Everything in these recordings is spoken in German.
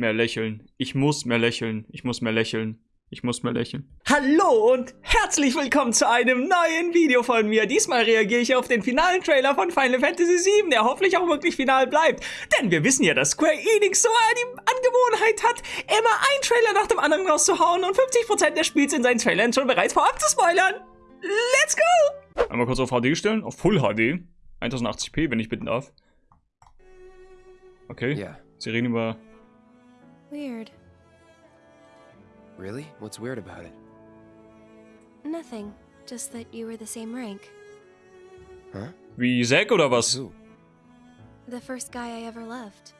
mehr lächeln. Ich muss mehr lächeln. Ich muss mehr lächeln. Ich muss mehr lächeln. Hallo und herzlich willkommen zu einem neuen Video von mir. Diesmal reagiere ich auf den finalen Trailer von Final Fantasy VII, der hoffentlich auch wirklich final bleibt. Denn wir wissen ja, dass Square Enix so die Angewohnheit hat, immer einen Trailer nach dem anderen rauszuhauen und 50% des Spiels in seinen Trailern schon bereits vorab zu spoilern. Let's go! Einmal kurz auf HD stellen, auf Full HD. 1080p, wenn ich bitten darf. Okay. Yeah. Sie reden über Weird. Really? What's weird about it? Nothing. Just that you were the same rank. Huh? wie Zack oder was? Who? The first guy I ever loved.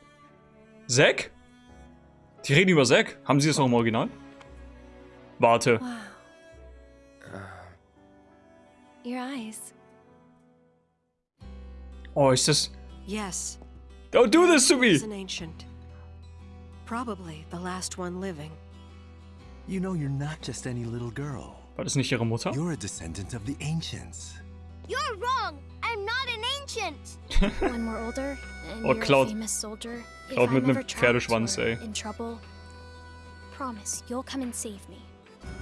Zack? Die reden über Zack? Haben sie das noch im Original? Warte. Wow. Uh, Your eyes. Oh, ist das... Yes, Don't do this to me! he's an ancient. Probably the last one living. You know you're not just any little girl. War das nicht ihre Mutter? You're a descendant of the ancients. You're wrong. I'm not an ancient. when we're older and Oh, you're a famous soldier, if Cloud I'm mit nem ever trapped Pferdeschwanz, ey. Eh? in trouble, promise you'll come and save me.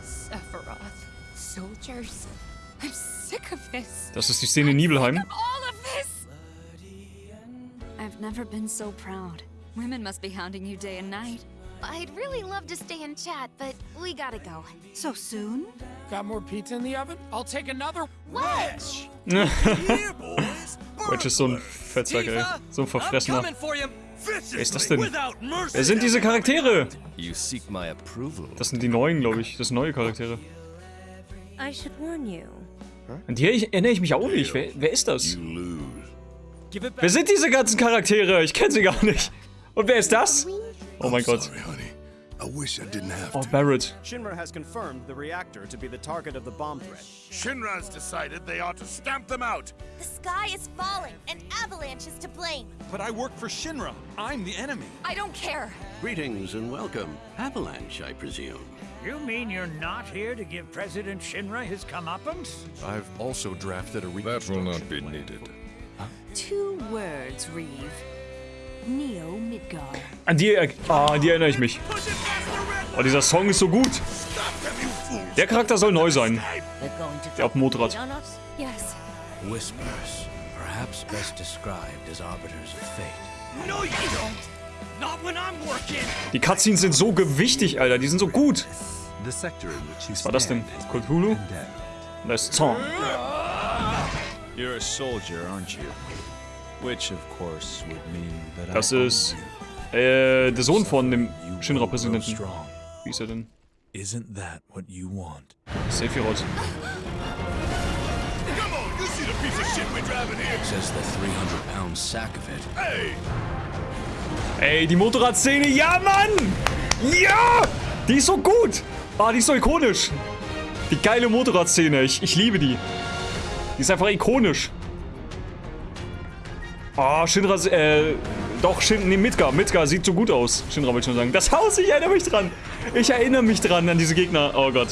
Sephiroth. Soldiers. I'm sick of this. Das ist die Szene in Nibelheim. All of this! I've never been so proud. Women must be hounding you day and night. I'd really love to stay and chat, but we gotta go. So soon? Got more pizza in the oven? I'll take another. Wedge! Wedge ist so ein Fettsack, ey. So ein Verfressener. Wer ist das denn? Wer sind diese Charaktere? Das sind die neuen, glaube ich. Das sind neue Charaktere. I should warn you. An die ich- erinnere ich mich auch nicht. Wer, wer ist das? Wer sind diese ganzen Charaktere? Ich kenne sie gar nicht. Und wer ist das? Oh mein Gott. I wish I didn't have Oh, to. Barrett. Shinra has confirmed the reactor to be the target of the bomb threat. Shinra's decided they ought to stamp them out. The sky is falling, and Avalanche is to blame. But I work for Shinra. I'm the enemy. I don't care. Greetings and welcome. Avalanche, I presume. You mean you're not here to give President Shinra his comeuppance? I've also drafted a That will not be needed. Two words, Reeve. Neo Midgar. An die, ah, an die erinnere ich mich. Oh, dieser Song ist so gut. Der Charakter soll neu sein. Der auf dem Motorrad. Whispers, perhaps best described as arbiters of fate. No, you don't. Not when I'm working. Die Cutscenes sind so gewichtig, Alter. Die sind so gut. Was war das denn? Cthulhu? Das ist Zorn. You're a soldier, aren't you? Which, of course, would mean that Das ist you. äh, der Sohn von dem Shinra-Präsidenten. strong. Wie ist er denn? Isn't that what you want? Sephiroth. Come on, you see the piece of shit we're driving here. Says the 300 pound sack of it. Hey, Ey, die Motorradszene, ja, Mann! Ja! Die ist so gut! Ah, die ist so ikonisch. Die geile Motorradszene, ich, ich liebe die. Die ist einfach ikonisch. Ah, Shinra, äh, doch, Shin, nee, Midgar, Midgar sieht so gut aus. Shinra wollte ich schon sagen. Das Haus, ich erinnere mich dran. Ich erinnere mich dran an diese Gegner. Oh Gott.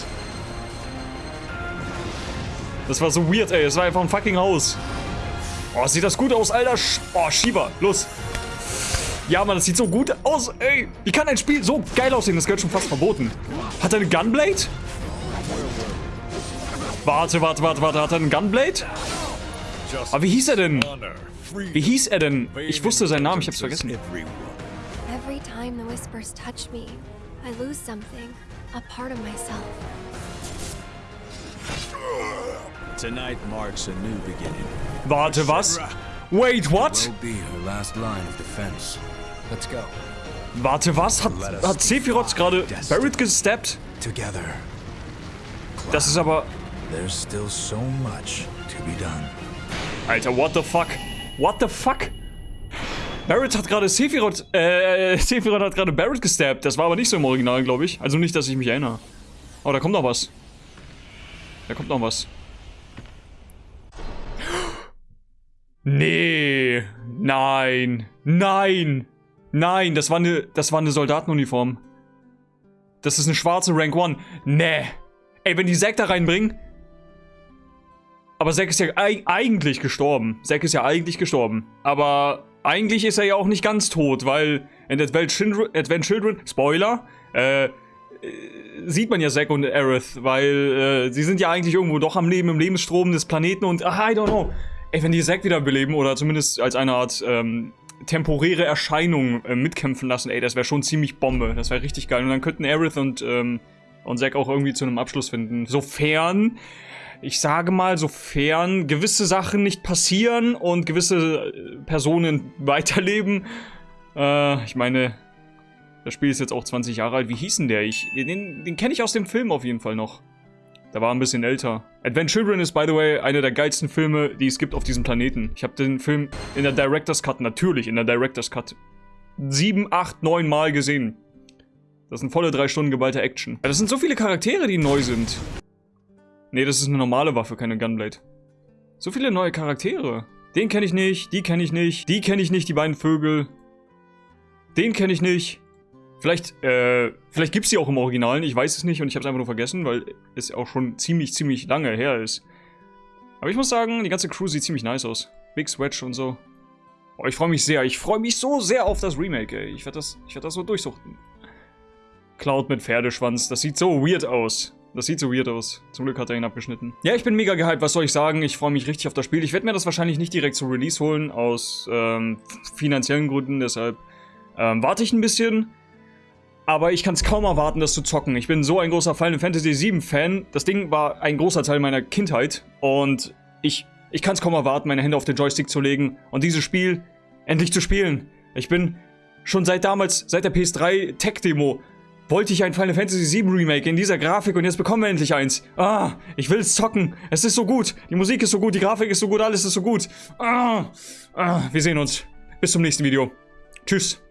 Das war so weird, ey. Es war einfach ein fucking Haus. Oh, sieht das gut aus, Alter. Oh, Shiva, los. Ja, Mann, das sieht so gut aus, ey. Wie kann ein Spiel so geil aussehen? Das gehört schon fast verboten. Hat er eine Gunblade? Warte, warte, warte, warte. Hat er einen Gunblade? Aber wie hieß er denn? Wie hieß er denn? Ich wusste seinen Namen, ich hab's vergessen. Every time the whispers touch me, I lose something. A part of myself. Tonight marks a new beginning. Warte, was? Wait, what? Will be her last line of defense. Let's go. Warte, was? Hat, hat Sephiroth gerade Barrett gesteppt? Together, Das ist aber... there's still so much to be done. Alter, what the fuck? What the fuck? Barrett hat gerade Sephiroth, äh, Sephiroth hat gerade Barrett gestabbt. Das war aber nicht so im Original, glaube ich. Also nicht, dass ich mich erinnere. Oh, da kommt noch was. Da kommt noch was. Nee. Nein. Nein. Nein, das war eine, das war eine Soldatenuniform. Das ist eine schwarze Rank 1. Nee. Ey, wenn die Zack da reinbringen, aber Zack ist ja eig eigentlich gestorben. Zack ist ja eigentlich gestorben. Aber eigentlich ist er ja auch nicht ganz tot, weil in Advent Children, Advent Children Spoiler, äh, sieht man ja Zack und Aerith, weil äh, sie sind ja eigentlich irgendwo doch am Leben, im Lebensstrom des Planeten und, ach, I don't know. Ey, wenn die Zack wiederbeleben oder zumindest als eine Art ähm, temporäre Erscheinung äh, mitkämpfen lassen, ey, das wäre schon ziemlich Bombe. Das wäre richtig geil. Und dann könnten Aerith und, ähm, und Zack auch irgendwie zu einem Abschluss finden. Sofern, ich sage mal, sofern gewisse Sachen nicht passieren und gewisse äh, Personen weiterleben. Äh, ich meine, das Spiel ist jetzt auch 20 Jahre alt. Wie hieß denn der? Ich, den den kenne ich aus dem Film auf jeden Fall noch. Der war ein bisschen älter. Advent Children ist, by the way, einer der geilsten Filme, die es gibt auf diesem Planeten. Ich habe den Film in der Director's Cut, natürlich in der Director's Cut, sieben, acht, neun Mal gesehen. Das sind volle drei Stunden geballte Action. Das sind so viele Charaktere, die neu sind. Nee, das ist eine normale Waffe, keine Gunblade. So viele neue Charaktere. Den kenne ich nicht, die kenne ich nicht, die kenne ich nicht, die beiden Vögel. Den kenne ich nicht. Vielleicht, äh, vielleicht gibt es die auch im Originalen, ich weiß es nicht und ich habe es einfach nur vergessen, weil es auch schon ziemlich, ziemlich lange her ist. Aber ich muss sagen, die ganze Crew sieht ziemlich nice aus. Big Swedge und so. Oh, ich freue mich sehr, ich freue mich so sehr auf das Remake, ey. Ich werde das, werd das so durchsuchten. Cloud mit Pferdeschwanz, das sieht so weird aus. Das sieht so weird aus. Zum Glück hat er ihn abgeschnitten. Ja, ich bin mega gehypt, was soll ich sagen? Ich freue mich richtig auf das Spiel. Ich werde mir das wahrscheinlich nicht direkt zu Release holen, aus ähm, finanziellen Gründen, deshalb ähm, warte ich ein bisschen. Aber ich kann es kaum erwarten, das zu zocken. Ich bin so ein großer Final Fantasy VII Fan. Das Ding war ein großer Teil meiner Kindheit. Und ich, ich kann es kaum erwarten, meine Hände auf den Joystick zu legen und dieses Spiel endlich zu spielen. Ich bin schon seit damals, seit der PS3 Tech-Demo, wollte ich ein Final Fantasy VII Remake in dieser Grafik und jetzt bekommen wir endlich eins. Ah, ich will es zocken. Es ist so gut. Die Musik ist so gut, die Grafik ist so gut, alles ist so gut. Ah, ah wir sehen uns. Bis zum nächsten Video. Tschüss.